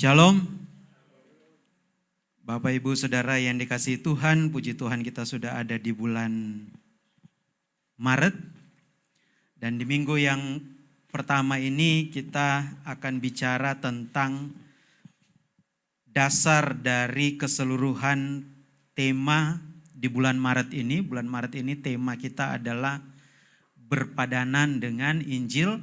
Shalom. Bapak Ibu Saudara yang dikasih Tuhan, puji Tuhan kita sudah ada di bulan Maret. Dan di minggu yang pertama ini kita akan bicara tentang dasar dari keseluruhan tema di bulan Maret ini. Bulan Maret ini tema kita adalah berpadanan dengan Injil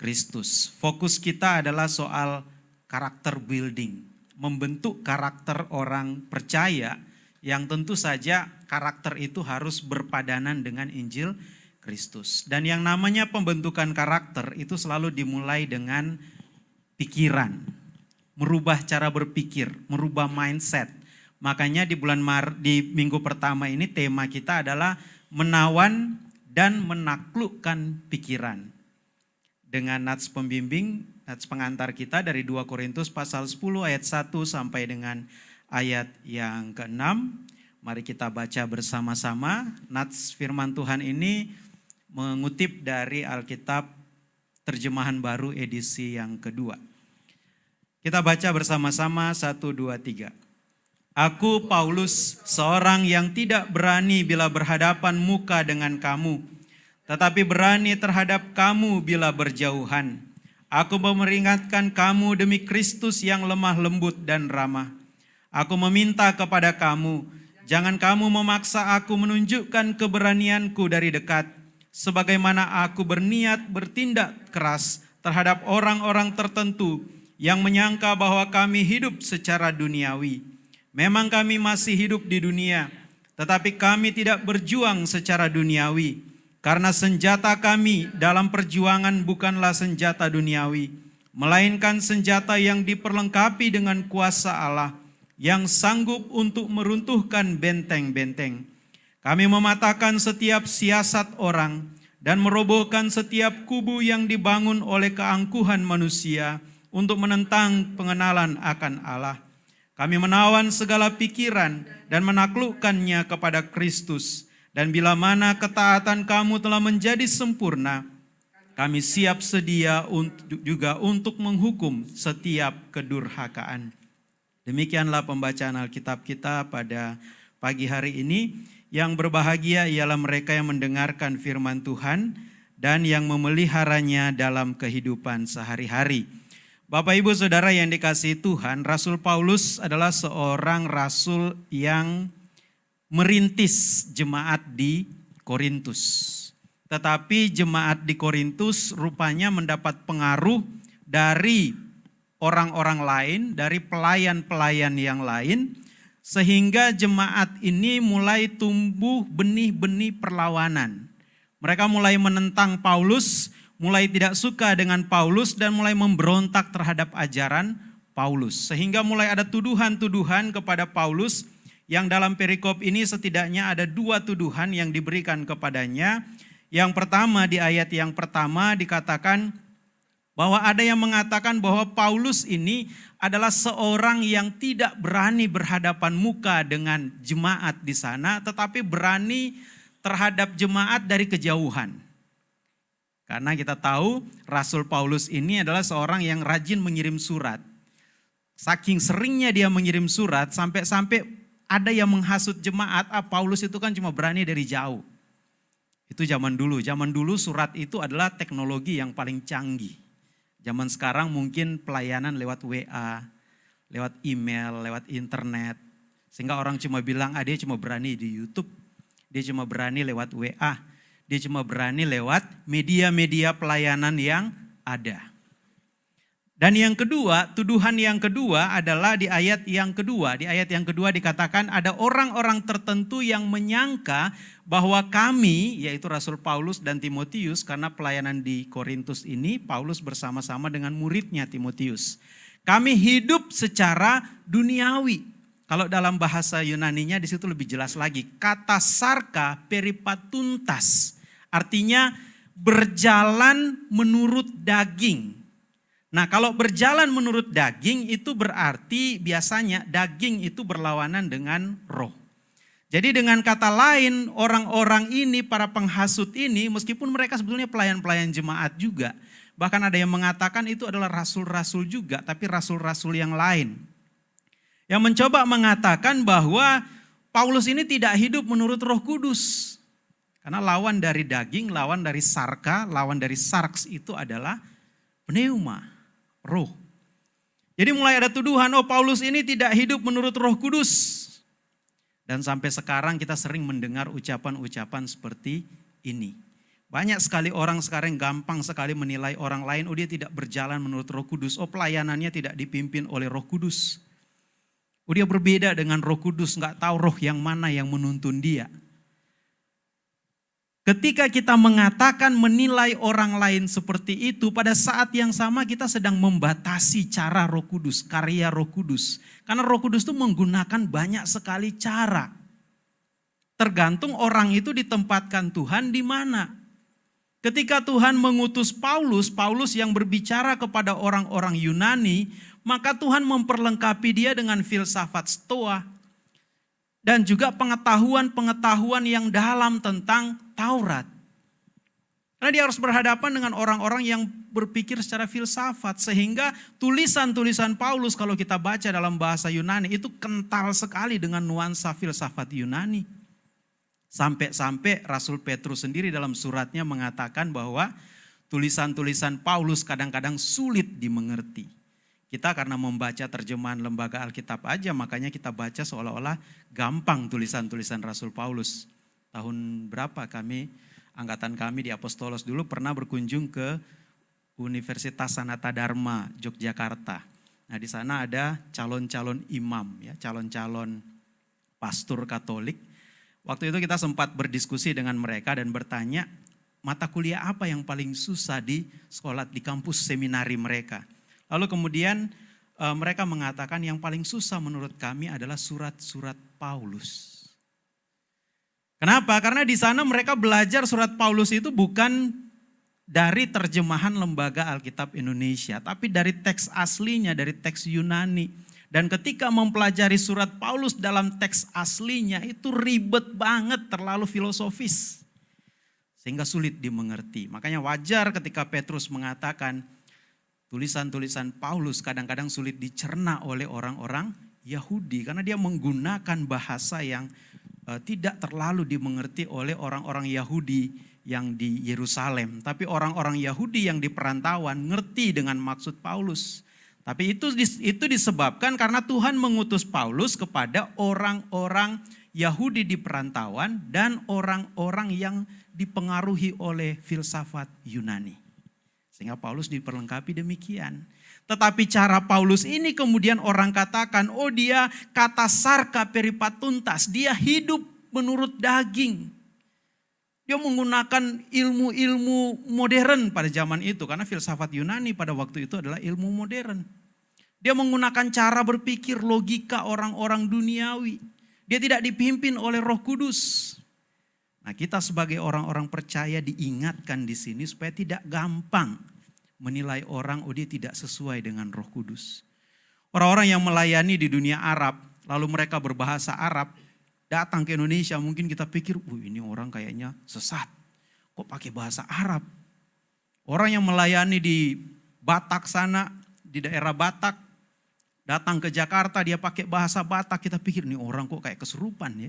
Kristus. Fokus kita adalah soal karakter building, membentuk karakter orang percaya yang tentu saja karakter itu harus berpadanan dengan Injil Kristus. Dan yang namanya pembentukan karakter itu selalu dimulai dengan pikiran, merubah cara berpikir, merubah mindset. Makanya di bulan Mar di minggu pertama ini tema kita adalah menawan dan menaklukkan pikiran. Dengan nats pembimbing nats pengantar kita dari 2 Korintus pasal 10 ayat 1 sampai dengan ayat yang ke-6. Mari kita baca bersama-sama. Nats firman Tuhan ini mengutip dari Alkitab terjemahan baru edisi yang kedua. Kita baca bersama-sama 1, 2, 3. Aku Paulus, seorang yang tidak berani bila berhadapan muka dengan kamu, tetapi berani terhadap kamu bila berjauhan Aku memperingatkan kamu demi Kristus yang lemah lembut dan ramah. Aku meminta kepada kamu, jangan kamu memaksa aku menunjukkan keberanianku dari dekat, sebagaimana aku berniat bertindak keras terhadap orang-orang tertentu yang menyangka bahwa kami hidup secara duniawi. Memang kami masih hidup di dunia, tetapi kami tidak berjuang secara duniawi karena senjata kami dalam perjuangan bukanlah senjata duniawi, melainkan senjata yang diperlengkapi dengan kuasa Allah yang sanggup untuk meruntuhkan benteng-benteng. Kami mematahkan setiap siasat orang dan merobohkan setiap kubu yang dibangun oleh keangkuhan manusia untuk menentang pengenalan akan Allah. Kami menawan segala pikiran dan menaklukkannya kepada Kristus dan bila mana ketaatan kamu telah menjadi sempurna, kami siap sedia untuk, juga untuk menghukum setiap kedurhakaan. Demikianlah pembacaan Alkitab kita pada pagi hari ini. Yang berbahagia ialah mereka yang mendengarkan firman Tuhan dan yang memeliharanya dalam kehidupan sehari-hari. Bapak Ibu Saudara yang dikasihi Tuhan, Rasul Paulus adalah seorang rasul yang merintis jemaat di Korintus. Tetapi jemaat di Korintus rupanya mendapat pengaruh dari orang-orang lain, dari pelayan-pelayan yang lain, sehingga jemaat ini mulai tumbuh benih-benih perlawanan. Mereka mulai menentang Paulus, mulai tidak suka dengan Paulus, dan mulai memberontak terhadap ajaran Paulus. Sehingga mulai ada tuduhan-tuduhan kepada Paulus yang dalam perikop ini setidaknya ada dua tuduhan yang diberikan kepadanya. Yang pertama di ayat yang pertama dikatakan bahwa ada yang mengatakan bahwa Paulus ini adalah seorang yang tidak berani berhadapan muka dengan jemaat di sana, tetapi berani terhadap jemaat dari kejauhan. Karena kita tahu Rasul Paulus ini adalah seorang yang rajin mengirim surat. Saking seringnya dia mengirim surat sampai-sampai ada yang menghasut jemaat, ah Paulus itu kan cuma berani dari jauh. Itu zaman dulu, zaman dulu surat itu adalah teknologi yang paling canggih. Zaman sekarang mungkin pelayanan lewat WA, lewat email, lewat internet. Sehingga orang cuma bilang, ah dia cuma berani di Youtube, dia cuma berani lewat WA, dia cuma berani lewat media-media pelayanan yang ada. Dan yang kedua, tuduhan yang kedua adalah di ayat yang kedua. Di ayat yang kedua dikatakan ada orang-orang tertentu yang menyangka bahwa kami, yaitu Rasul Paulus dan Timotius, karena pelayanan di Korintus ini, Paulus bersama-sama dengan muridnya Timotius. Kami hidup secara duniawi. Kalau dalam bahasa Yunaninya di situ lebih jelas lagi. Kata sarka peripatuntas. Artinya berjalan menurut daging Nah kalau berjalan menurut daging itu berarti biasanya daging itu berlawanan dengan roh. Jadi dengan kata lain orang-orang ini para penghasut ini meskipun mereka sebetulnya pelayan-pelayan jemaat juga. Bahkan ada yang mengatakan itu adalah rasul-rasul juga, tapi rasul-rasul yang lain. Yang mencoba mengatakan bahwa Paulus ini tidak hidup menurut roh kudus. Karena lawan dari daging, lawan dari sarka, lawan dari sarks itu adalah pneuma, roh. Jadi mulai ada tuduhan, oh Paulus ini tidak hidup menurut roh kudus. Dan sampai sekarang kita sering mendengar ucapan-ucapan seperti ini. Banyak sekali orang sekarang gampang sekali menilai orang lain, oh dia tidak berjalan menurut roh kudus, oh pelayanannya tidak dipimpin oleh roh kudus. Oh dia berbeda dengan roh kudus, nggak tahu roh yang mana yang menuntun dia. Ketika kita mengatakan menilai orang lain seperti itu, pada saat yang sama kita sedang membatasi cara roh kudus, karya roh kudus. Karena roh kudus itu menggunakan banyak sekali cara. Tergantung orang itu ditempatkan Tuhan di mana. Ketika Tuhan mengutus Paulus, Paulus yang berbicara kepada orang-orang Yunani, maka Tuhan memperlengkapi dia dengan filsafat Stoa dan juga pengetahuan-pengetahuan yang dalam tentang Taurat. Karena dia harus berhadapan dengan orang-orang yang berpikir secara filsafat sehingga tulisan-tulisan Paulus kalau kita baca dalam bahasa Yunani itu kental sekali dengan nuansa filsafat Yunani. Sampai-sampai Rasul Petrus sendiri dalam suratnya mengatakan bahwa tulisan-tulisan Paulus kadang-kadang sulit dimengerti. Kita karena membaca terjemahan lembaga Alkitab aja makanya kita baca seolah-olah gampang tulisan-tulisan Rasul Paulus. Tahun berapa kami, angkatan kami di Apostolos dulu pernah berkunjung ke Universitas Sanata Dharma Yogyakarta. Nah di sana ada calon-calon imam, ya calon-calon pastor Katolik Waktu itu kita sempat berdiskusi dengan mereka dan bertanya, mata kuliah apa yang paling susah di sekolah di kampus seminari mereka. Lalu kemudian e, mereka mengatakan yang paling susah menurut kami adalah surat-surat Paulus. Kenapa? Karena di sana mereka belajar surat Paulus itu bukan dari terjemahan lembaga Alkitab Indonesia, tapi dari teks aslinya, dari teks Yunani. Dan ketika mempelajari surat Paulus dalam teks aslinya itu ribet banget, terlalu filosofis. Sehingga sulit dimengerti. Makanya wajar ketika Petrus mengatakan tulisan-tulisan Paulus kadang-kadang sulit dicerna oleh orang-orang Yahudi. Karena dia menggunakan bahasa yang uh, tidak terlalu dimengerti oleh orang-orang Yahudi yang di Yerusalem. Tapi orang-orang Yahudi yang di perantauan ngerti dengan maksud Paulus. Tapi itu itu disebabkan karena Tuhan mengutus Paulus kepada orang-orang Yahudi di perantauan dan orang-orang yang dipengaruhi oleh filsafat Yunani. Sehingga Paulus diperlengkapi demikian. Tetapi cara Paulus ini kemudian orang katakan, oh dia kata sarka peripatuntas, dia hidup menurut daging. Dia menggunakan ilmu-ilmu modern pada zaman itu karena filsafat Yunani pada waktu itu adalah ilmu modern. Dia menggunakan cara berpikir logika orang-orang duniawi. Dia tidak dipimpin oleh Roh Kudus. Nah, kita sebagai orang-orang percaya diingatkan di sini supaya tidak gampang menilai orang oh dia tidak sesuai dengan Roh Kudus. Orang-orang yang melayani di dunia Arab, lalu mereka berbahasa Arab, datang ke Indonesia mungkin kita pikir, "Uh, ini orang kayaknya sesat. Kok pakai bahasa Arab?" Orang yang melayani di Batak sana, di daerah Batak, Datang ke Jakarta dia pakai bahasa Batak, kita pikir nih orang kok kayak kesurupan ya.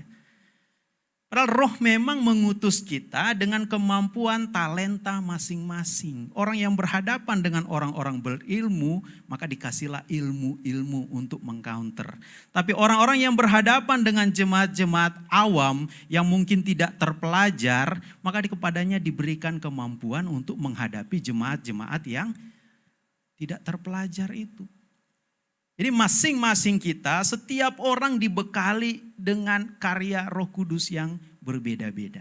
Padahal roh memang mengutus kita dengan kemampuan talenta masing-masing. Orang yang berhadapan dengan orang-orang berilmu, maka dikasihlah ilmu-ilmu untuk mengcounter. Tapi orang-orang yang berhadapan dengan jemaat-jemaat awam yang mungkin tidak terpelajar, maka kepadanya diberikan kemampuan untuk menghadapi jemaat-jemaat yang tidak terpelajar itu. Jadi masing-masing kita, setiap orang dibekali dengan karya roh kudus yang berbeda-beda.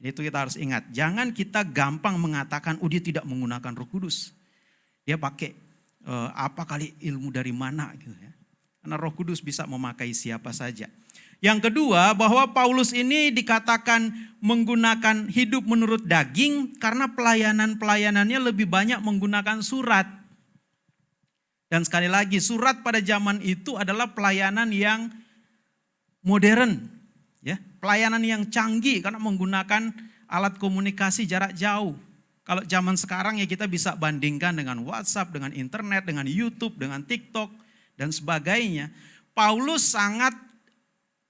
Itu kita harus ingat, jangan kita gampang mengatakan, oh dia tidak menggunakan roh kudus. Dia pakai uh, apa kali ilmu dari mana gitu ya. Karena roh kudus bisa memakai siapa saja. Yang kedua, bahwa Paulus ini dikatakan menggunakan hidup menurut daging karena pelayanan-pelayanannya lebih banyak menggunakan surat. Dan sekali lagi surat pada zaman itu adalah pelayanan yang modern, ya, pelayanan yang canggih karena menggunakan alat komunikasi jarak jauh. Kalau zaman sekarang ya kita bisa bandingkan dengan WhatsApp, dengan internet, dengan YouTube, dengan TikTok, dan sebagainya. Paulus sangat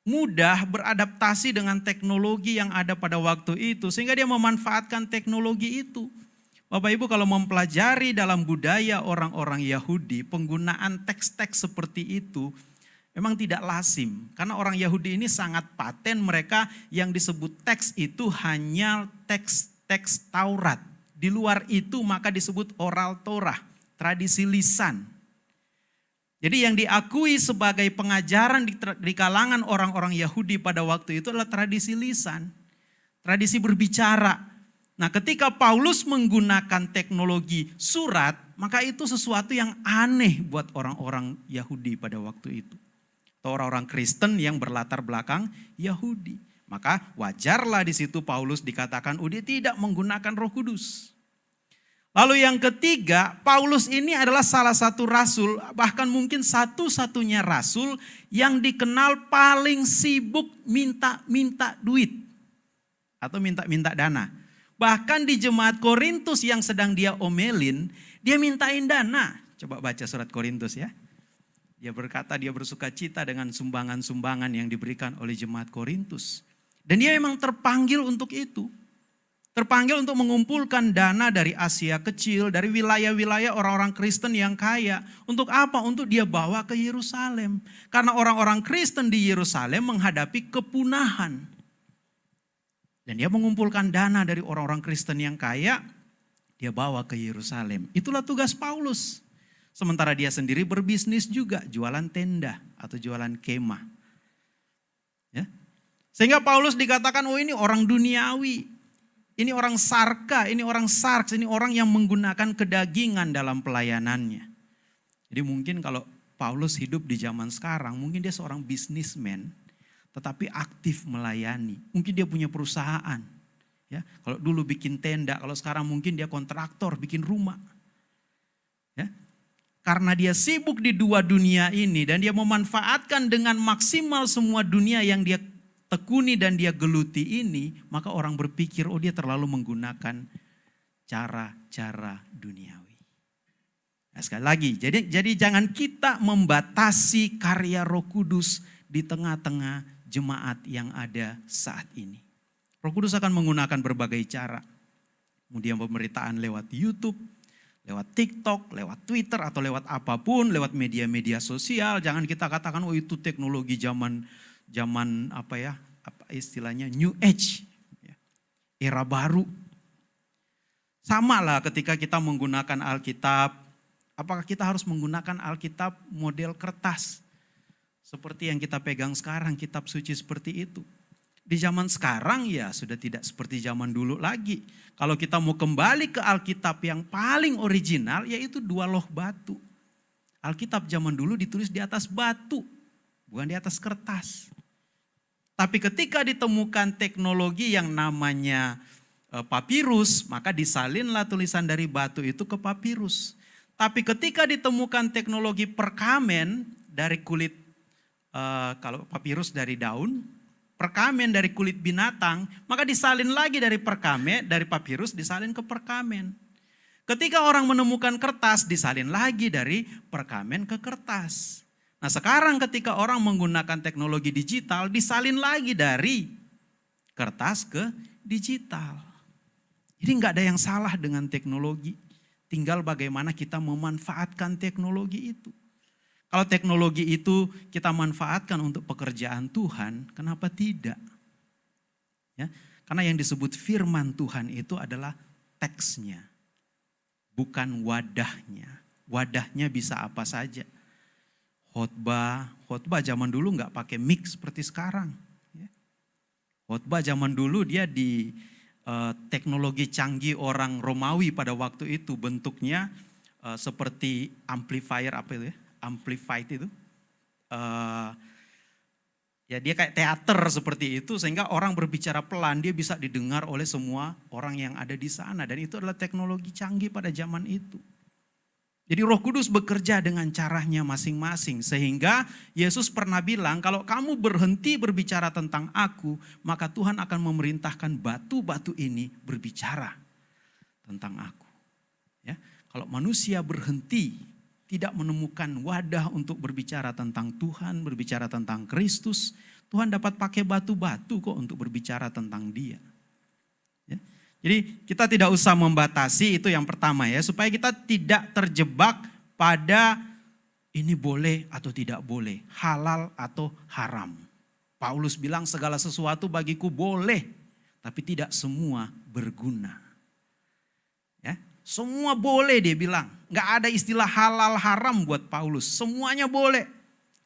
mudah beradaptasi dengan teknologi yang ada pada waktu itu. Sehingga dia memanfaatkan teknologi itu. Bapak Ibu kalau mempelajari dalam budaya orang-orang Yahudi, penggunaan teks-teks seperti itu memang tidak lazim. Karena orang Yahudi ini sangat paten mereka yang disebut teks itu hanya teks-teks Taurat. Di luar itu maka disebut oral Torah, tradisi lisan. Jadi yang diakui sebagai pengajaran di, di kalangan orang-orang Yahudi pada waktu itu adalah tradisi lisan, tradisi berbicara. Nah ketika Paulus menggunakan teknologi surat, maka itu sesuatu yang aneh buat orang-orang Yahudi pada waktu itu. Atau orang-orang Kristen yang berlatar belakang Yahudi. Maka wajarlah di situ Paulus dikatakan, dia tidak menggunakan roh kudus. Lalu yang ketiga, Paulus ini adalah salah satu rasul, bahkan mungkin satu-satunya rasul yang dikenal paling sibuk minta-minta duit. Atau minta-minta dana. Bahkan di jemaat Korintus yang sedang dia omelin, dia mintain dana. Coba baca surat Korintus ya. Dia berkata dia bersuka cita dengan sumbangan-sumbangan yang diberikan oleh jemaat Korintus. Dan dia memang terpanggil untuk itu. Terpanggil untuk mengumpulkan dana dari Asia kecil, dari wilayah-wilayah orang-orang Kristen yang kaya. Untuk apa? Untuk dia bawa ke Yerusalem. Karena orang-orang Kristen di Yerusalem menghadapi kepunahan. Dan dia mengumpulkan dana dari orang-orang Kristen yang kaya, dia bawa ke Yerusalem. Itulah tugas Paulus. Sementara dia sendiri berbisnis juga, jualan tenda atau jualan kemah. Ya, sehingga Paulus dikatakan, oh ini orang duniawi. Ini orang sarka, ini orang sarks, ini orang yang menggunakan kedagingan dalam pelayanannya. Jadi mungkin kalau Paulus hidup di zaman sekarang, mungkin dia seorang bisnismen, tetapi aktif melayani. Mungkin dia punya perusahaan. Ya, kalau dulu bikin tenda, kalau sekarang mungkin dia kontraktor, bikin rumah. Ya, karena dia sibuk di dua dunia ini dan dia memanfaatkan dengan maksimal semua dunia yang dia tekuni dan dia geluti ini, maka orang berpikir, oh dia terlalu menggunakan cara-cara duniawi. Nah, sekali lagi, jadi jadi jangan kita membatasi karya Roh Kudus di tengah-tengah jemaat yang ada saat ini. Roh Kudus akan menggunakan berbagai cara. Kemudian pemberitaan lewat YouTube, lewat TikTok, lewat Twitter atau lewat apa pun, lewat media-media sosial. Jangan kita katakan oh itu teknologi zaman zaman apa ya, apa istilahnya new age, ya. era baru. Sama lah ketika kita menggunakan Alkitab, apakah kita harus menggunakan Alkitab model kertas? Seperti yang kita pegang sekarang, kitab suci seperti itu. Di zaman sekarang ya sudah tidak seperti zaman dulu lagi. Kalau kita mau kembali ke Alkitab yang paling original yaitu dua loh batu. Alkitab zaman dulu ditulis di atas batu, bukan di atas kertas. Tapi ketika ditemukan teknologi yang namanya eh, papirus, maka disalinlah tulisan dari batu itu ke papirus. Tapi ketika ditemukan teknologi perkamen dari kulit, uh, kalau papirus dari daun, perkamen dari kulit binatang, maka disalin lagi dari perkamen, dari papirus disalin ke perkamen. Ketika orang menemukan kertas, disalin lagi dari perkamen ke kertas. Nah sekarang ketika orang menggunakan teknologi digital, disalin lagi dari kertas ke digital. Jadi nggak ada yang salah dengan teknologi. Tinggal bagaimana kita memanfaatkan teknologi itu. Kalau teknologi itu kita manfaatkan untuk pekerjaan Tuhan, kenapa tidak? Ya, karena yang disebut firman Tuhan itu adalah teksnya, bukan wadahnya. Wadahnya bisa apa saja khotbah, khotbah zaman dulu nggak pakai mix seperti sekarang. Ya. Khotbah zaman dulu dia di uh, teknologi canggih orang Romawi pada waktu itu bentuknya uh, seperti amplifier apa itu ya, amplified itu. Uh, ya dia kayak teater seperti itu sehingga orang berbicara pelan dia bisa didengar oleh semua orang yang ada di sana dan itu adalah teknologi canggih pada zaman itu. Jadi Roh Kudus bekerja dengan caranya masing-masing sehingga Yesus pernah bilang kalau kamu berhenti berbicara tentang aku maka Tuhan akan memerintahkan batu-batu ini berbicara. tentang aku. Ya, kalau manusia berhenti tidak menemukan wadah untuk berbicara tentang Tuhan, berbicara tentang Kristus, Tuhan dapat pakai batu-batu kok untuk berbicara tentang Dia. Ya. Jadi kita tidak usah membatasi itu yang pertama ya, supaya kita tidak terjebak pada ini boleh atau tidak boleh, halal atau haram. Paulus bilang segala sesuatu bagiku boleh, tapi tidak semua berguna. Semua boleh dia bilang. Nggak ada istilah halal haram buat Paulus. Semuanya boleh.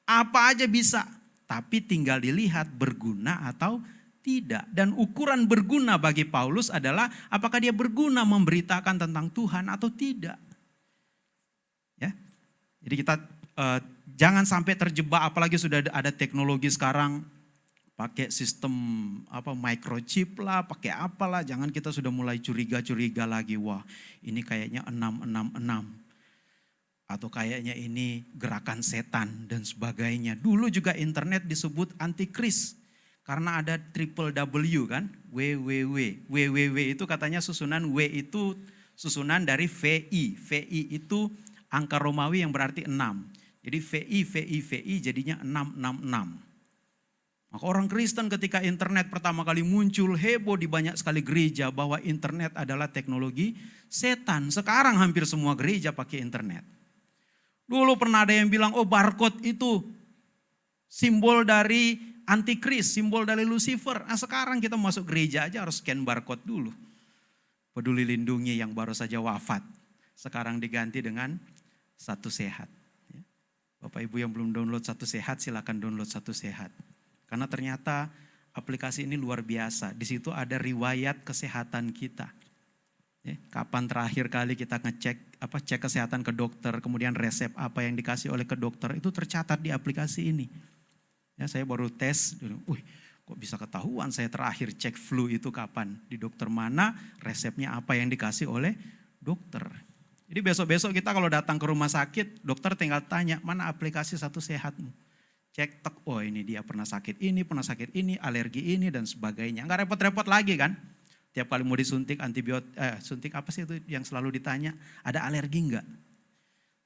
Apa aja bisa. Tapi tinggal dilihat berguna atau tidak. Dan ukuran berguna bagi Paulus adalah apakah dia berguna memberitakan tentang Tuhan atau tidak. Ya, Jadi kita uh, jangan sampai terjebak apalagi sudah ada teknologi sekarang pakai sistem apa microchip lah, pakai apalah, jangan kita sudah mulai curiga-curiga lagi, wah ini kayaknya 666 atau kayaknya ini gerakan setan dan sebagainya. Dulu juga internet disebut antikris karena ada triple W kan, www. www itu katanya susunan W itu susunan dari VI. VI itu angka Romawi yang berarti 6. Jadi VI, VI, VI jadinya 666. Maka orang Kristen ketika internet pertama kali muncul heboh di banyak sekali gereja bahwa internet adalah teknologi setan. Sekarang hampir semua gereja pakai internet. Dulu pernah ada yang bilang, oh barcode itu simbol dari antikris, simbol dari Lucifer. Nah sekarang kita masuk gereja aja harus scan barcode dulu. Peduli lindungi yang baru saja wafat. Sekarang diganti dengan satu sehat. Ya. Bapak Ibu yang belum download satu sehat silakan download satu sehat. Karena ternyata aplikasi ini luar biasa. Di situ ada riwayat kesehatan kita. Ya, kapan terakhir kali kita ngecek apa cek kesehatan ke dokter, kemudian resep apa yang dikasih oleh ke dokter itu tercatat di aplikasi ini. Ya, saya baru tes, wih kok bisa ketahuan saya terakhir cek flu itu kapan, di dokter mana, resepnya apa yang dikasih oleh dokter. Jadi besok-besok kita kalau datang ke rumah sakit, dokter tinggal tanya, mana aplikasi satu sehatmu cek tek, oh ini dia pernah sakit ini, pernah sakit ini, alergi ini dan sebagainya. Enggak repot-repot lagi kan? Tiap kali mau disuntik antibiotik, eh, suntik apa sih itu yang selalu ditanya, ada alergi enggak?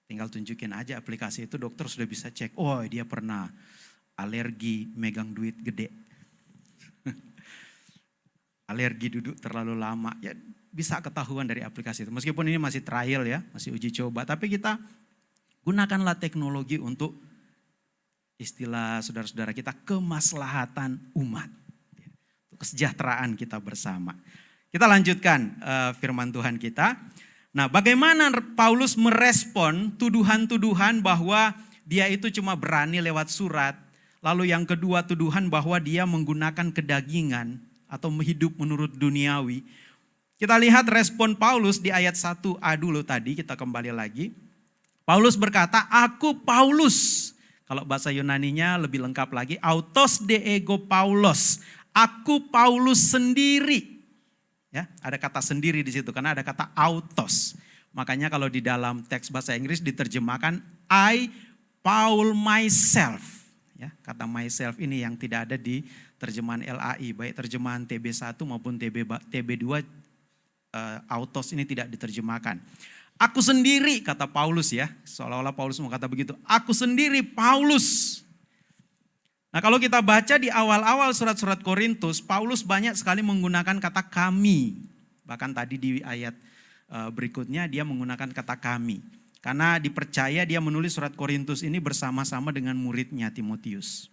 Tinggal tunjukin aja aplikasi itu dokter sudah bisa cek, oh dia pernah alergi megang duit gede. alergi duduk terlalu lama, ya bisa ketahuan dari aplikasi itu. Meskipun ini masih trial ya, masih uji coba, tapi kita gunakanlah teknologi untuk istilah saudara-saudara kita kemaslahatan umat. Kesejahteraan kita bersama. Kita lanjutkan uh, firman Tuhan kita. Nah bagaimana Paulus merespon tuduhan-tuduhan bahwa dia itu cuma berani lewat surat. Lalu yang kedua tuduhan bahwa dia menggunakan kedagingan atau hidup menurut duniawi. Kita lihat respon Paulus di ayat 1a dulu tadi, kita kembali lagi. Paulus berkata, aku Paulus kalau bahasa Yunaninya lebih lengkap lagi, autos de ego Paulos. Aku Paulus sendiri. Ya, ada kata sendiri di situ karena ada kata autos. Makanya kalau di dalam teks bahasa Inggris diterjemahkan I Paul myself. Ya, kata myself ini yang tidak ada di terjemahan LAI, baik terjemahan TB1 maupun TB TB2 uh, autos ini tidak diterjemahkan. Aku sendiri, kata Paulus ya. Seolah-olah Paulus mau kata begitu. Aku sendiri, Paulus. Nah kalau kita baca di awal-awal surat-surat Korintus, Paulus banyak sekali menggunakan kata kami. Bahkan tadi di ayat eh, berikutnya dia menggunakan kata kami. Karena dipercaya dia menulis surat Korintus ini bersama-sama dengan muridnya Timotius.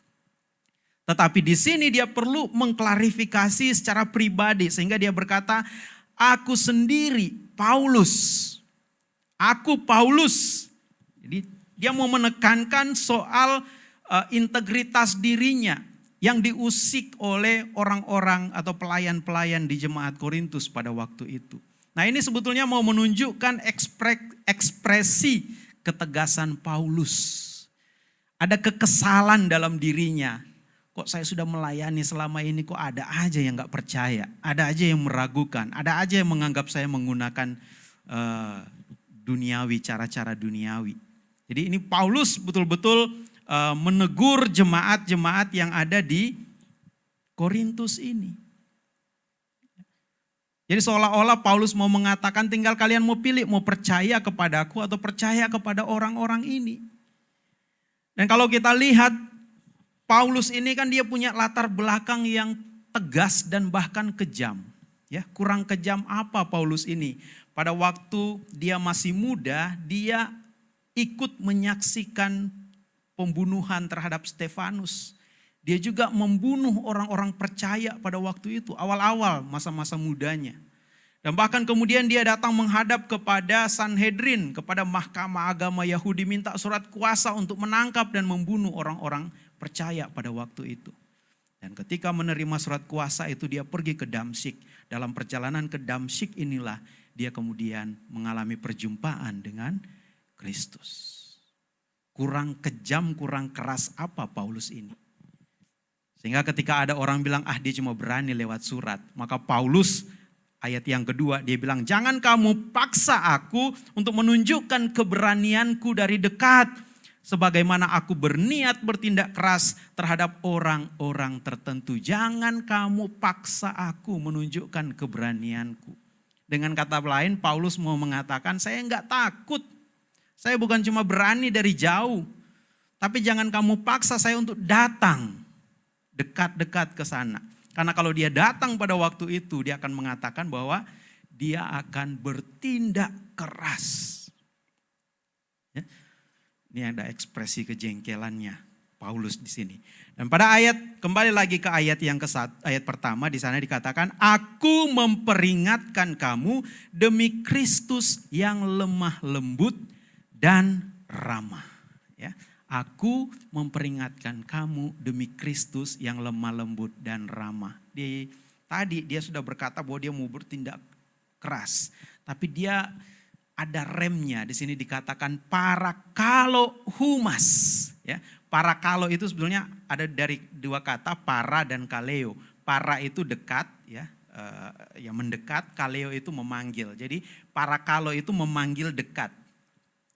Tetapi di sini dia perlu mengklarifikasi secara pribadi sehingga dia berkata, aku sendiri Paulus Aku Paulus. Jadi dia mau menekankan soal uh, integritas dirinya yang diusik oleh orang-orang atau pelayan-pelayan di jemaat Korintus pada waktu itu. Nah ini sebetulnya mau menunjukkan ekspresi ketegasan Paulus. Ada kekesalan dalam dirinya. Kok saya sudah melayani selama ini kok ada aja yang gak percaya. Ada aja yang meragukan. Ada aja yang menganggap saya menggunakan uh, duniawi, cara-cara duniawi. Jadi ini Paulus betul-betul uh, menegur jemaat-jemaat yang ada di Korintus ini. Jadi seolah-olah Paulus mau mengatakan tinggal kalian mau pilih, mau percaya kepadaku atau percaya kepada orang-orang ini. Dan kalau kita lihat Paulus ini kan dia punya latar belakang yang tegas dan bahkan kejam. Ya, kurang kejam apa Paulus ini? Pada waktu dia masih muda, dia ikut menyaksikan pembunuhan terhadap Stefanus. Dia juga membunuh orang-orang percaya pada waktu itu, awal-awal masa-masa mudanya. Dan bahkan kemudian dia datang menghadap kepada Sanhedrin, kepada mahkamah agama Yahudi minta surat kuasa untuk menangkap dan membunuh orang-orang percaya pada waktu itu. Dan ketika menerima surat kuasa itu dia pergi ke Damsik. Dalam perjalanan ke Damsik inilah dia kemudian mengalami perjumpaan dengan Kristus. Kurang kejam, kurang keras apa Paulus ini? Sehingga ketika ada orang bilang, ah dia cuma berani lewat surat. Maka Paulus ayat yang kedua dia bilang, jangan kamu paksa aku untuk menunjukkan keberanianku dari dekat sebagaimana aku berniat bertindak keras terhadap orang-orang tertentu. Jangan kamu paksa aku menunjukkan keberanianku. Dengan kata lain, Paulus mau mengatakan, saya enggak takut. Saya bukan cuma berani dari jauh. Tapi jangan kamu paksa saya untuk datang dekat-dekat ke sana. Karena kalau dia datang pada waktu itu, dia akan mengatakan bahwa dia akan bertindak keras ini ada ekspresi kejengkelannya Paulus di sini. Dan pada ayat kembali lagi ke ayat yang ke ayat pertama di sana dikatakan aku memperingatkan kamu demi Kristus yang lemah lembut dan ramah ya. Aku memperingatkan kamu demi Kristus yang lemah lembut dan ramah. Di tadi dia sudah berkata bahwa dia mau bertindak keras, tapi dia ada remnya. Di sini dikatakan para kalau humas. Ya, para kalau itu sebetulnya ada dari dua kata para dan kaleo. Para itu dekat, ya, uh, yang mendekat. Kaleo itu memanggil. Jadi para kalau itu memanggil dekat.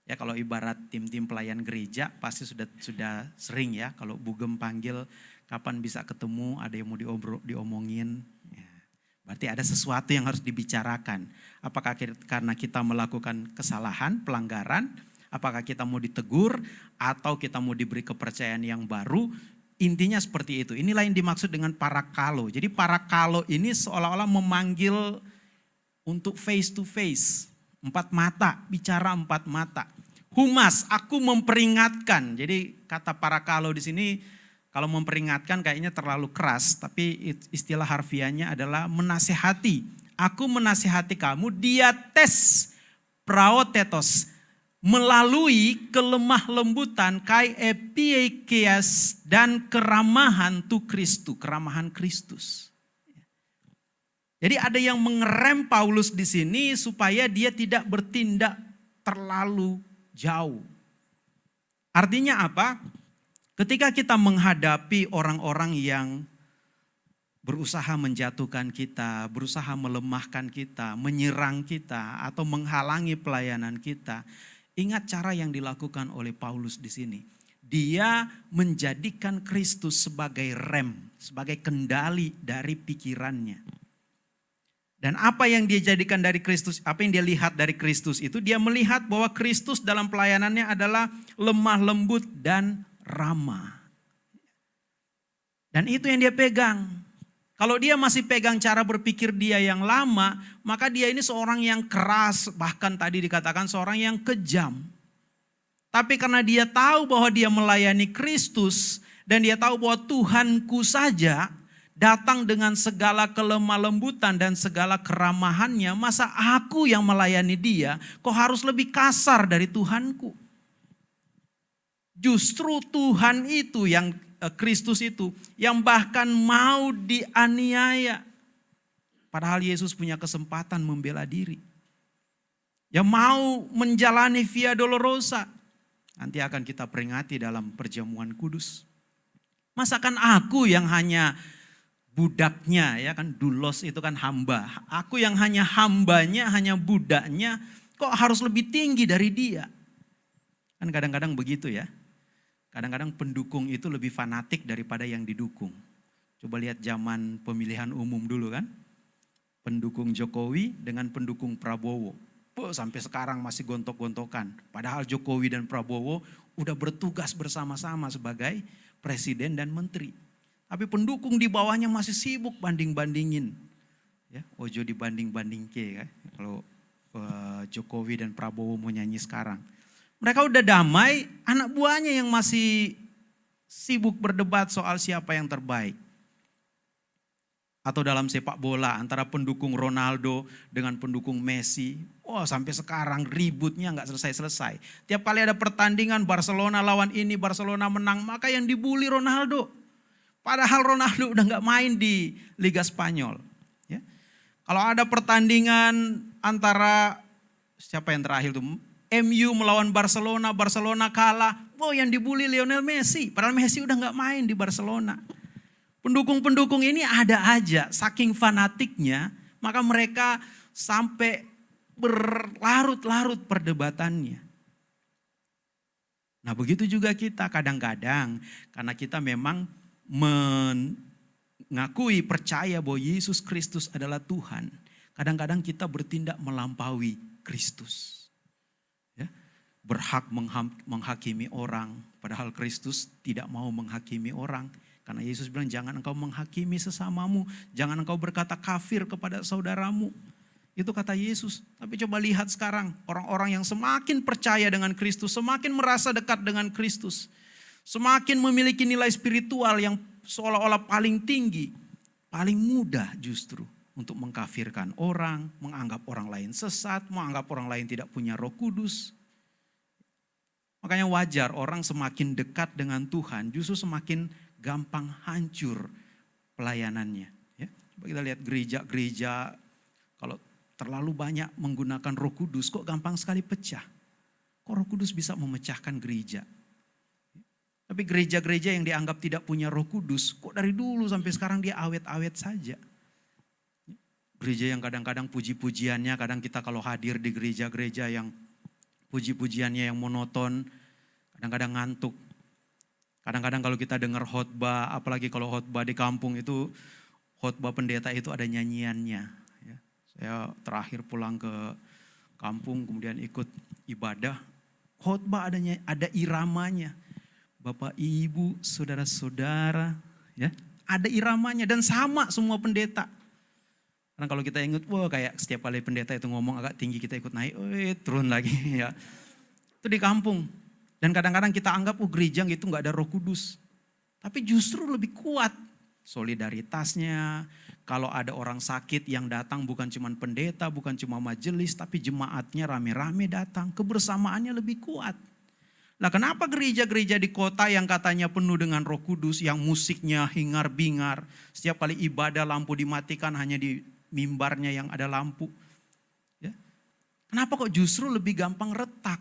Ya kalau ibarat tim-tim pelayan gereja pasti sudah sudah sering ya kalau bugem panggil kapan bisa ketemu ada yang mau diobrol diomongin Berarti ada sesuatu yang harus dibicarakan. Apakah karena kita melakukan kesalahan, pelanggaran, apakah kita mau ditegur atau kita mau diberi kepercayaan yang baru. Intinya seperti itu. Inilah yang dimaksud dengan para kalo. Jadi para kalo ini seolah-olah memanggil untuk face to face. Empat mata, bicara empat mata. Humas, aku memperingatkan. Jadi kata para kalo di sini kalau memperingatkan kayaknya terlalu keras, tapi istilah harfiahnya adalah menasehati. Aku menasehati kamu, dia tes praotetos melalui kelemah lembutan kai epiekias dan keramahan tu Kristus, keramahan Kristus. Jadi ada yang mengerem Paulus di sini supaya dia tidak bertindak terlalu jauh. Artinya apa? Ketika kita menghadapi orang-orang yang berusaha menjatuhkan kita, berusaha melemahkan kita, menyerang kita, atau menghalangi pelayanan kita, ingat cara yang dilakukan oleh Paulus di sini. Dia menjadikan Kristus sebagai rem, sebagai kendali dari pikirannya. Dan apa yang dia jadikan dari Kristus, apa yang dia lihat dari Kristus itu, dia melihat bahwa Kristus dalam pelayanannya adalah lemah lembut dan ramah. Dan itu yang dia pegang. Kalau dia masih pegang cara berpikir dia yang lama, maka dia ini seorang yang keras, bahkan tadi dikatakan seorang yang kejam. Tapi karena dia tahu bahwa dia melayani Kristus dan dia tahu bahwa Tuhanku saja datang dengan segala kelemah lembutan dan segala keramahannya, masa aku yang melayani dia kok harus lebih kasar dari Tuhanku? Justru Tuhan itu yang Kristus itu yang bahkan mau dianiaya. Padahal Yesus punya kesempatan membela diri. Yang mau menjalani via dolorosa. Nanti akan kita peringati dalam perjamuan kudus. Masakan aku yang hanya budaknya ya kan dulos itu kan hamba. Aku yang hanya hambanya, hanya budaknya kok harus lebih tinggi dari dia. Kan kadang-kadang begitu ya. Kadang-kadang pendukung itu lebih fanatik daripada yang didukung. Coba lihat zaman pemilihan umum dulu kan. pendukung Jokowi dengan pendukung Prabowo. Oh, sampai sekarang masih gontok-gontokan. Padahal Jokowi dan Prabowo udah bertugas bersama-sama sebagai presiden dan menteri. Tapi pendukung di bawahnya masih sibuk banding-bandingin. Ya, ojo dibanding-banding ke kan. Kalau uh, Jokowi dan Prabowo mau nyanyi sekarang. Mereka udah damai, anak buahnya yang masih sibuk berdebat soal siapa yang terbaik atau dalam sepak bola antara pendukung Ronaldo dengan pendukung Messi. Wah oh, sampai sekarang ributnya nggak selesai-selesai. Tiap kali ada pertandingan Barcelona lawan ini, Barcelona menang, maka yang dibully Ronaldo. Padahal Ronaldo udah nggak main di Liga Spanyol. Ya. Kalau ada pertandingan antara siapa yang terakhir tuh MU melawan Barcelona, Barcelona kalah. Oh yang dibully Lionel Messi. Padahal Messi udah nggak main di Barcelona. Pendukung-pendukung ini ada aja, saking fanatiknya, maka mereka sampai berlarut-larut perdebatannya. Nah begitu juga kita kadang-kadang, karena kita memang mengakui percaya bahwa Yesus Kristus adalah Tuhan. Kadang-kadang kita bertindak melampaui Kristus. Berhak menghakimi orang, padahal Kristus tidak mau menghakimi orang. Karena Yesus bilang jangan engkau menghakimi sesamamu, jangan engkau berkata kafir kepada saudaramu. Itu kata Yesus. Tapi coba lihat sekarang orang-orang yang semakin percaya dengan Kristus, semakin merasa dekat dengan Kristus, semakin memiliki nilai spiritual yang seolah-olah paling tinggi, paling mudah justru untuk mengkafirkan orang, menganggap orang lain sesat, menganggap orang lain tidak punya roh kudus. Makanya wajar orang semakin dekat dengan Tuhan justru semakin gampang hancur pelayanannya. Ya. Kita lihat gereja-gereja kalau terlalu banyak menggunakan roh kudus kok gampang sekali pecah. Kok roh kudus bisa memecahkan gereja? Tapi gereja-gereja yang dianggap tidak punya roh kudus, kok dari dulu sampai sekarang dia awet-awet saja. Gereja yang kadang-kadang puji-pujiannya, kadang kita kalau hadir di gereja-gereja yang puji-pujiannya yang monoton, kadang-kadang ngantuk. Kadang-kadang kalau kita dengar khotbah, apalagi kalau khotbah di kampung itu khotbah pendeta itu ada nyanyiannya. Ya. Saya terakhir pulang ke kampung kemudian ikut ibadah, khotbah adanya ada iramanya. Bapak, Ibu, saudara-saudara, ya, ada iramanya dan sama semua pendeta. Karena kalau kita ingat, wah kayak setiap kali pendeta itu ngomong agak tinggi kita ikut naik, oh, turun lagi ya. Itu di kampung. Dan kadang-kadang kita anggap oh gereja itu nggak ada roh kudus. Tapi justru lebih kuat solidaritasnya. Kalau ada orang sakit yang datang bukan cuma pendeta, bukan cuma majelis, tapi jemaatnya rame-rame datang. Kebersamaannya lebih kuat. Nah kenapa gereja-gereja di kota yang katanya penuh dengan roh kudus, yang musiknya hingar-bingar, setiap kali ibadah lampu dimatikan hanya di mimbarnya yang ada lampu. Ya. Kenapa kok justru lebih gampang retak?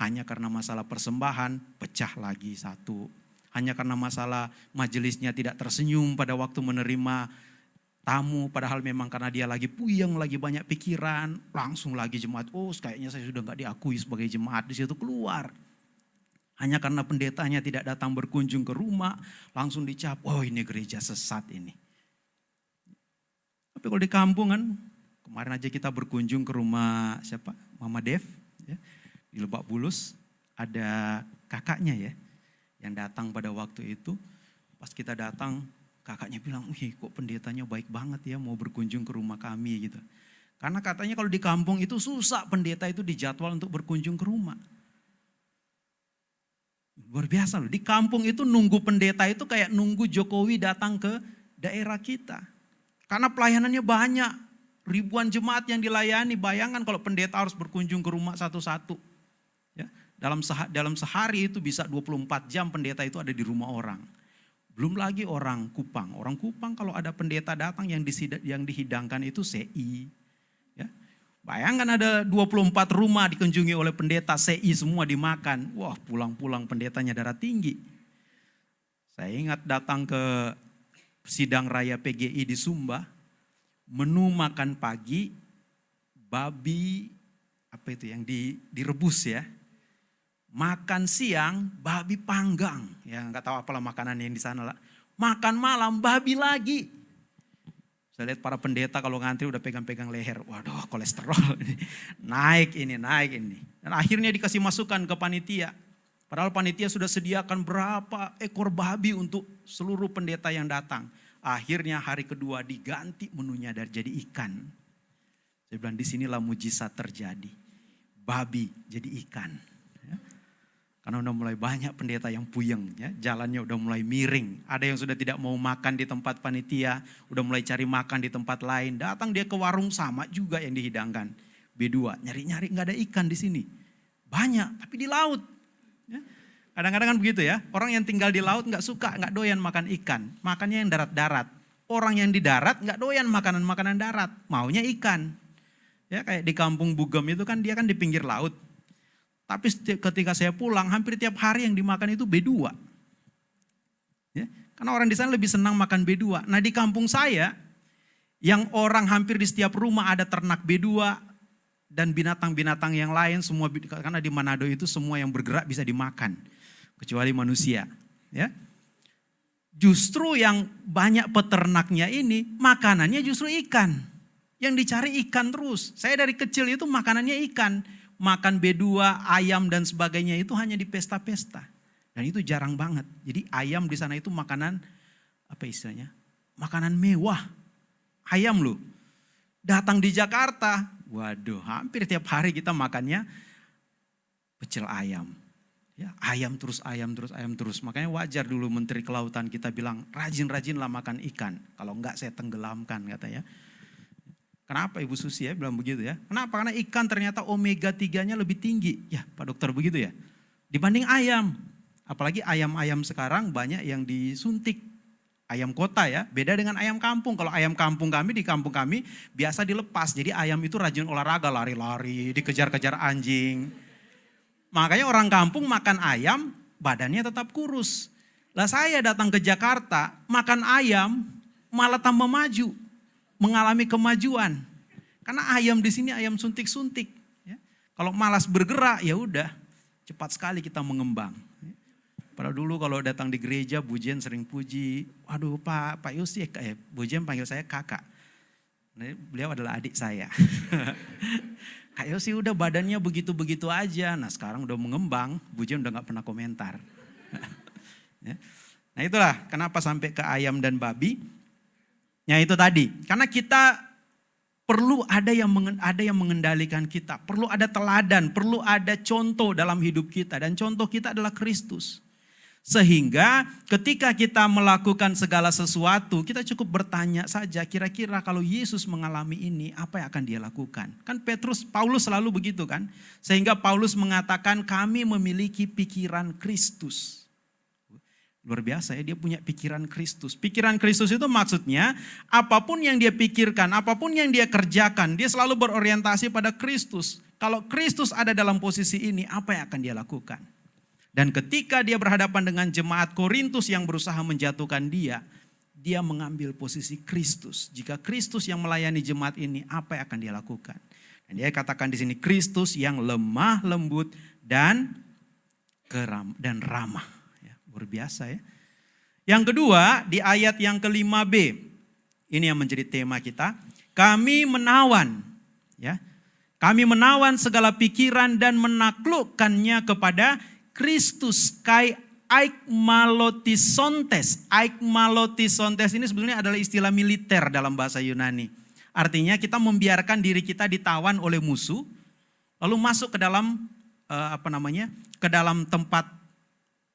Hanya karena masalah persembahan, pecah lagi satu. Hanya karena masalah majelisnya tidak tersenyum pada waktu menerima tamu. Padahal memang karena dia lagi puyeng, lagi banyak pikiran. Langsung lagi jemaat, oh kayaknya saya sudah nggak diakui sebagai jemaat. Di situ keluar. Hanya karena pendetanya tidak datang berkunjung ke rumah, langsung dicap, oh ini gereja sesat ini. Tapi kalau di kampung kan, kemarin aja kita berkunjung ke rumah siapa? Mama Dev. Ya di Lebak Bulus ada kakaknya ya yang datang pada waktu itu. Pas kita datang kakaknya bilang, wih kok pendetanya baik banget ya mau berkunjung ke rumah kami gitu. Karena katanya kalau di kampung itu susah pendeta itu dijadwal untuk berkunjung ke rumah. Luar biasa loh, di kampung itu nunggu pendeta itu kayak nunggu Jokowi datang ke daerah kita. Karena pelayanannya banyak, ribuan jemaat yang dilayani, bayangkan kalau pendeta harus berkunjung ke rumah satu-satu. Dalam sehari, dalam sehari itu bisa 24 jam pendeta itu ada di rumah orang. Belum lagi orang Kupang. Orang Kupang kalau ada pendeta datang yang, yang dihidangkan itu CI. Ya. Bayangkan ada 24 rumah dikunjungi oleh pendeta, CI semua dimakan. Wah pulang-pulang pendetanya darah tinggi. Saya ingat datang ke sidang raya PGI di Sumba. Menu makan pagi, babi, apa itu yang di, direbus ya Makan siang babi panggang, ya nggak tahu apalah makanan yang di sana lah. Makan malam babi lagi. Saya lihat para pendeta kalau ngantri udah pegang-pegang leher. Waduh kolesterol. Naik ini, naik ini. Dan akhirnya dikasih masukan ke panitia. Padahal panitia sudah sediakan berapa ekor babi untuk seluruh pendeta yang datang. Akhirnya hari kedua diganti menunya dari jadi ikan. Saya bilang di sinilah mujizat terjadi. Babi jadi ikan. Karena udah mulai banyak pendeta yang puyeng, ya, jalannya udah mulai miring. Ada yang sudah tidak mau makan di tempat panitia, udah mulai cari makan di tempat lain. Datang dia ke warung sama juga yang dihidangkan. B2, nyari-nyari nggak ada ikan di sini. Banyak, tapi di laut. Kadang-kadang kan begitu ya, orang yang tinggal di laut nggak suka, nggak doyan makan ikan. Makannya yang darat-darat. Orang yang di darat nggak doyan makanan-makanan darat, maunya ikan. Ya kayak di kampung Bugem itu kan dia kan di pinggir laut tapi ketika saya pulang, hampir tiap hari yang dimakan itu B2. Ya, karena orang di sana lebih senang makan B2. Nah di kampung saya, yang orang hampir di setiap rumah ada ternak B2 dan binatang-binatang yang lain semua karena di Manado itu semua yang bergerak bisa dimakan kecuali manusia ya justru yang banyak peternaknya ini makanannya justru ikan yang dicari ikan terus saya dari kecil itu makanannya ikan makan B2, ayam dan sebagainya itu hanya di pesta-pesta. Dan itu jarang banget. Jadi ayam di sana itu makanan apa istilahnya? Makanan mewah. Ayam loh. Datang di Jakarta, waduh hampir tiap hari kita makannya pecel ayam. Ya, ayam terus, ayam terus, ayam terus. Makanya wajar dulu Menteri Kelautan kita bilang rajin-rajinlah makan ikan. Kalau enggak saya tenggelamkan katanya. Kenapa Ibu Susi ya bilang begitu ya? Kenapa? Karena ikan ternyata omega 3-nya lebih tinggi. Ya Pak Dokter begitu ya? Dibanding ayam. Apalagi ayam-ayam sekarang banyak yang disuntik. Ayam kota ya, beda dengan ayam kampung. Kalau ayam kampung kami di kampung kami biasa dilepas. Jadi ayam itu rajin olahraga, lari-lari, dikejar-kejar anjing. Makanya orang kampung makan ayam, badannya tetap kurus. Lah saya datang ke Jakarta, makan ayam malah tambah maju mengalami kemajuan. Karena ayam di sini ayam suntik-suntik. Ya. Kalau malas bergerak ya udah cepat sekali kita mengembang. Ya. Pada dulu kalau datang di gereja Bujen sering puji, waduh Pak Pak Yusi, eh, Bujen panggil saya kakak. Nah, beliau adalah adik saya. Kak Yosi udah badannya begitu-begitu aja. Nah sekarang udah mengembang, Bujen udah gak pernah komentar. ya. Nah itulah kenapa sampai ke ayam dan babi. Ya itu tadi, karena kita perlu ada yang ada yang mengendalikan kita, perlu ada teladan, perlu ada contoh dalam hidup kita dan contoh kita adalah Kristus. Sehingga ketika kita melakukan segala sesuatu, kita cukup bertanya saja kira-kira kalau Yesus mengalami ini, apa yang akan dia lakukan? Kan Petrus, Paulus selalu begitu kan? Sehingga Paulus mengatakan kami memiliki pikiran Kristus. Luar biasa ya, dia punya pikiran Kristus. Pikiran Kristus itu maksudnya apa pun yang dia pikirkan, apa pun yang dia kerjakan, dia selalu berorientasi pada Kristus. Kalau Kristus ada dalam posisi ini, apa yang akan dia lakukan? Dan ketika dia berhadapan dengan jemaat Korintus yang berusaha menjatuhkan dia, dia mengambil posisi Kristus. Jika Kristus yang melayani jemaat ini, apa yang akan dia lakukan? Dan dia katakan di sini Kristus yang lemah, lembut dan keram dan ramah. Luar biasa ya. Yang kedua di ayat yang kelima B. Ini yang menjadi tema kita. Kami menawan ya. Kami menawan segala pikiran dan menaklukkannya kepada Kristus kai aikmalotisontes. Aikmalotisontes ini sebenarnya adalah istilah militer dalam bahasa Yunani. Artinya kita membiarkan diri kita ditawan oleh musuh, lalu masuk ke dalam eh, apa namanya, ke dalam tempat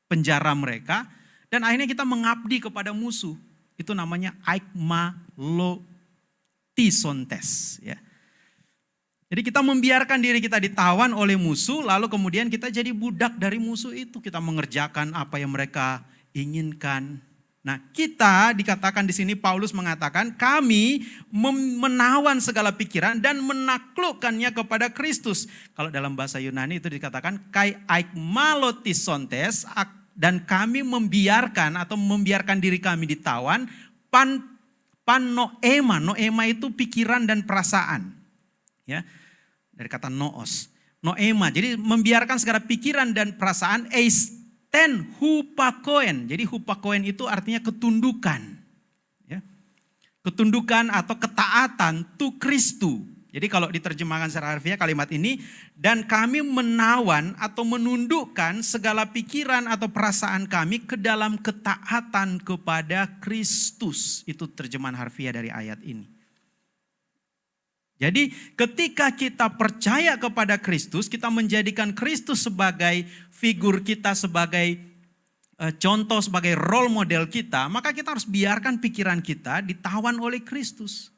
penjara mereka dan akhirnya kita mengabdi kepada musuh. Itu namanya aikmalotisontes ya. Jadi kita membiarkan diri kita ditawan oleh musuh lalu kemudian kita jadi budak dari musuh itu. Kita mengerjakan apa yang mereka inginkan. Nah, kita dikatakan di sini Paulus mengatakan kami menawan segala pikiran dan menaklukkannya kepada Kristus. Kalau dalam bahasa Yunani itu dikatakan kai aikmalotisontes dan kami membiarkan atau membiarkan diri kami ditawan pan pan noema noema itu pikiran dan perasaan ya dari kata noos noema jadi membiarkan segala pikiran dan perasaan eisten hupakoen jadi hupakoen itu artinya ketundukan ya ketundukan atau ketaatan to Kristu. Jadi kalau diterjemahkan secara harfiah kalimat ini, dan kami menawan atau menundukkan segala pikiran atau perasaan kami ke dalam ketaatan kepada Kristus. Itu terjemahan harfiah dari ayat ini. Jadi ketika kita percaya kepada Kristus, kita menjadikan Kristus sebagai figur kita, sebagai eh, contoh, sebagai role model kita, maka kita harus biarkan pikiran kita ditawan oleh Kristus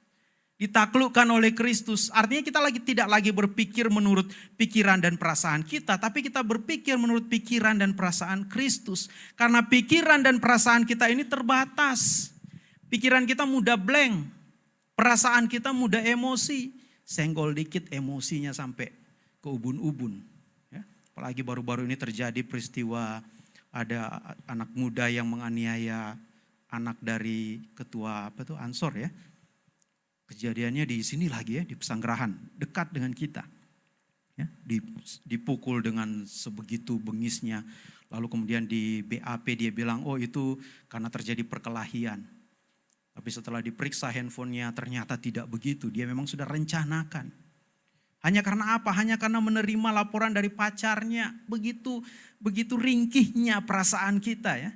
ditaklukkan oleh Kristus. Artinya kita lagi tidak lagi berpikir menurut pikiran dan perasaan kita, tapi kita berpikir menurut pikiran dan perasaan Kristus. Karena pikiran dan perasaan kita ini terbatas. Pikiran kita mudah blank, perasaan kita mudah emosi, senggol dikit emosinya sampai ke ubun-ubun. Ya, apalagi baru-baru ini terjadi peristiwa ada anak muda yang menganiaya anak dari ketua apa tuh Ansor ya Kejadiannya di sini lagi ya, di pesanggerahan, dekat dengan kita. Ya, dipukul dengan sebegitu bengisnya. Lalu kemudian di BAP dia bilang, oh itu karena terjadi perkelahian. Tapi setelah diperiksa handphonenya ternyata tidak begitu. Dia memang sudah rencanakan. Hanya karena apa? Hanya karena menerima laporan dari pacarnya. Begitu begitu ringkihnya perasaan kita ya.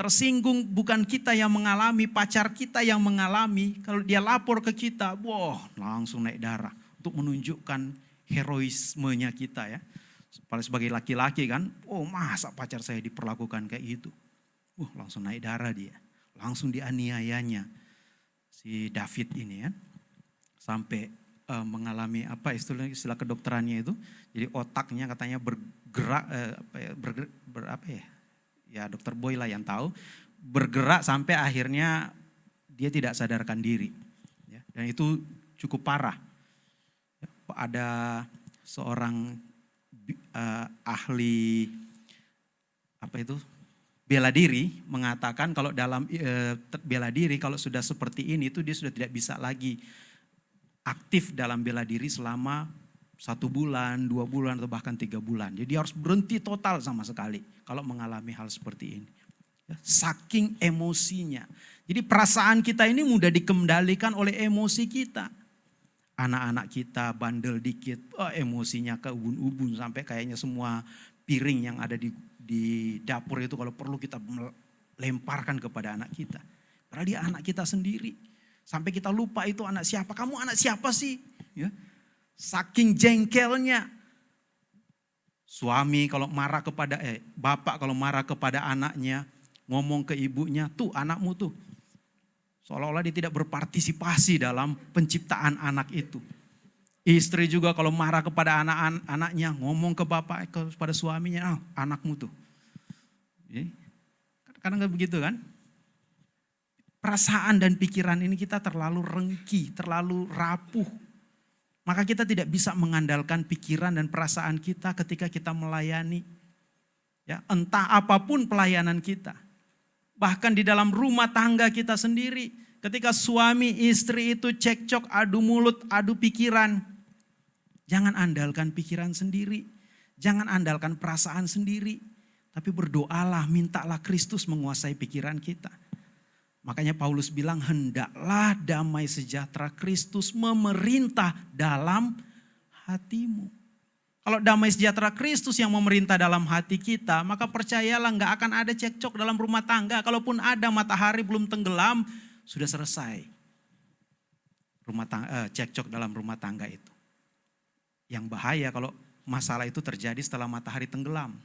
Tersinggung bukan kita yang mengalami, pacar kita yang mengalami. Kalau dia lapor ke kita, wah langsung naik darah. Untuk menunjukkan heroismenya kita ya. Sebagai laki-laki kan, oh masa pacar saya diperlakukan kayak gitu. Wah langsung naik darah dia. Langsung dianiayanya si David ini ya. Sampai uh, mengalami apa istilah istilah kedokterannya itu. Jadi otaknya katanya bergerak, uh, apa ya, bergerak, ber, apa ya, ya dokter Boy lah yang tahu, bergerak sampai akhirnya dia tidak sadarkan diri. Ya, dan itu cukup parah. Ada seorang uh, ahli apa itu bela diri mengatakan kalau dalam uh, bela diri kalau sudah seperti ini itu dia sudah tidak bisa lagi aktif dalam bela diri selama satu bulan, dua bulan, atau bahkan tiga bulan. Jadi harus berhenti total sama sekali kalau mengalami hal seperti ini. Ya, saking emosinya. Jadi perasaan kita ini mudah dikendalikan oleh emosi kita. Anak-anak kita bandel dikit, oh, emosinya ke ubun-ubun sampai kayaknya semua piring yang ada di, di dapur itu kalau perlu kita lemparkan kepada anak kita. Padahal dia anak kita sendiri. Sampai kita lupa itu anak siapa. Kamu anak siapa sih? Ya, Saking jengkelnya. Suami kalau marah kepada, eh bapak kalau marah kepada anaknya, ngomong ke ibunya, tuh anakmu tuh. Seolah-olah dia tidak berpartisipasi dalam penciptaan anak itu. Istri juga kalau marah kepada anak-anaknya, ngomong ke bapak, kepada suaminya, ah, anakmu tuh. Kadang nggak begitu kan? Perasaan dan pikiran ini kita terlalu rengki, terlalu rapuh maka kita tidak bisa mengandalkan pikiran dan perasaan kita ketika kita melayani. Ya, entah apa pun pelayanan kita. Bahkan di dalam rumah tangga kita sendiri, ketika suami istri itu cekcok, adu mulut, adu pikiran, jangan andalkan pikiran sendiri, jangan andalkan perasaan sendiri, tapi berdoalah, mintalah Kristus menguasai pikiran kita. Makanya Paulus bilang hendaklah damai sejahtera Kristus memerintah dalam hatimu. Kalau damai sejahtera Kristus yang memerintah dalam hati kita, maka percayalah nggak akan ada cekcok dalam rumah tangga. Kalaupun ada matahari belum tenggelam, sudah selesai. Rumah tangga, eh, cekcok dalam rumah tangga itu. Yang bahaya kalau masalah itu terjadi setelah matahari tenggelam.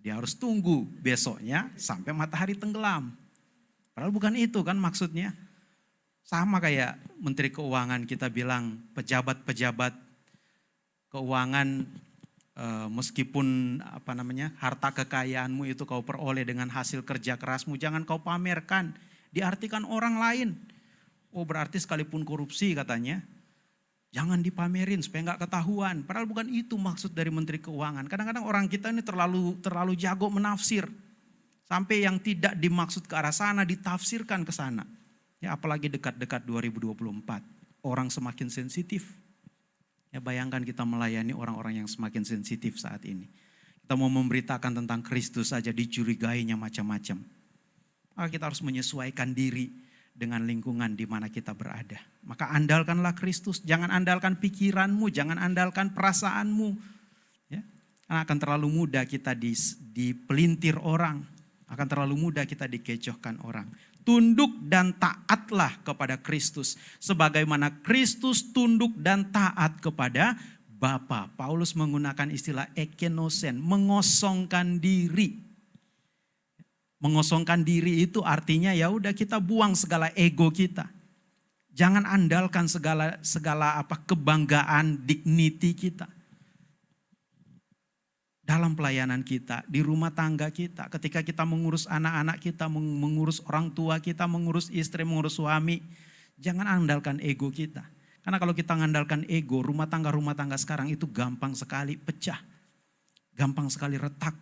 Dia harus tunggu besoknya sampai matahari tenggelam. Padahal bukan itu kan maksudnya. Sama kayak Menteri Keuangan kita bilang pejabat-pejabat keuangan eh, meskipun apa namanya harta kekayaanmu itu kau peroleh dengan hasil kerja kerasmu jangan kau pamerkan diartikan orang lain oh berarti sekalipun korupsi katanya jangan dipamerin supaya nggak ketahuan padahal bukan itu maksud dari Menteri Keuangan kadang-kadang orang kita ini terlalu terlalu jago menafsir Sampai yang tidak dimaksud ke arah sana ditafsirkan ke sana. Ya apalagi dekat-dekat 2024. Orang semakin sensitif. Ya bayangkan kita melayani orang-orang yang semakin sensitif saat ini. Kita mau memberitakan tentang Kristus saja dicurigainya macam-macam. Kita harus menyesuaikan diri dengan lingkungan di mana kita berada. Maka andalkanlah Kristus, jangan andalkan pikiranmu, jangan andalkan perasaanmu. Ya. Karena akan terlalu mudah kita dipelintir orang, akan terlalu mudah kita dikecohkan orang. Tunduk dan taatlah kepada Kristus. Sebagaimana Kristus tunduk dan taat kepada Bapa. Paulus menggunakan istilah ekenosen, mengosongkan diri Mengosongkan diri itu artinya ya udah kita buang segala ego kita. Jangan andalkan segala segala apa kebanggaan, dignity kita. Dalam pelayanan kita, di rumah tangga kita, ketika kita mengurus anak-anak kita, mengurus orang tua kita, mengurus istri, mengurus suami, jangan andalkan ego kita. Karena kalau kita mengandalkan ego, rumah tangga-rumah tangga sekarang itu gampang sekali pecah. Gampang sekali retak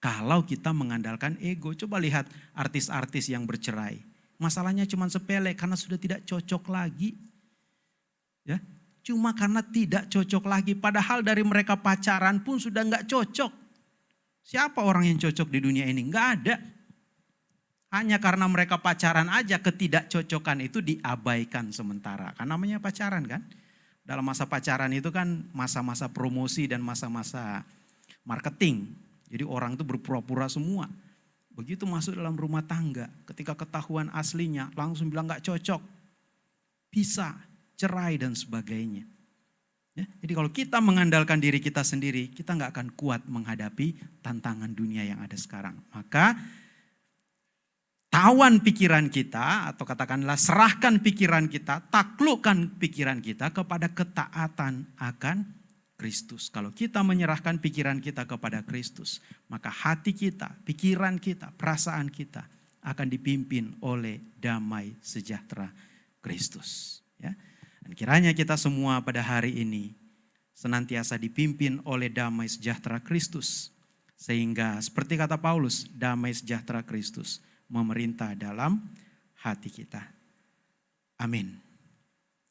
kalau kita mengandalkan ego, coba lihat artis-artis yang bercerai. Masalahnya cuma sepele karena sudah tidak cocok lagi. Ya, cuma karena tidak cocok lagi. Padahal dari mereka pacaran pun sudah nggak cocok. Siapa orang yang cocok di dunia ini? Nggak ada. Hanya karena mereka pacaran aja ketidakcocokan itu diabaikan sementara. Karena namanya pacaran kan. Dalam masa pacaran itu kan masa-masa promosi dan masa-masa marketing. Jadi orang itu berpura-pura semua. Begitu masuk dalam rumah tangga, ketika ketahuan aslinya langsung bilang gak cocok. Bisa, cerai dan sebagainya. Ya, jadi kalau kita mengandalkan diri kita sendiri, kita nggak akan kuat menghadapi tantangan dunia yang ada sekarang. Maka tawan pikiran kita atau katakanlah serahkan pikiran kita, taklukkan pikiran kita kepada ketaatan akan Kristus. Kalau kita menyerahkan pikiran kita kepada Kristus, maka hati kita, pikiran kita, perasaan kita akan dipimpin oleh damai sejahtera Kristus. Ya. Dan kiranya kita semua pada hari ini senantiasa dipimpin oleh damai sejahtera Kristus. Sehingga seperti kata Paulus, damai sejahtera Kristus memerintah dalam hati kita. Amin.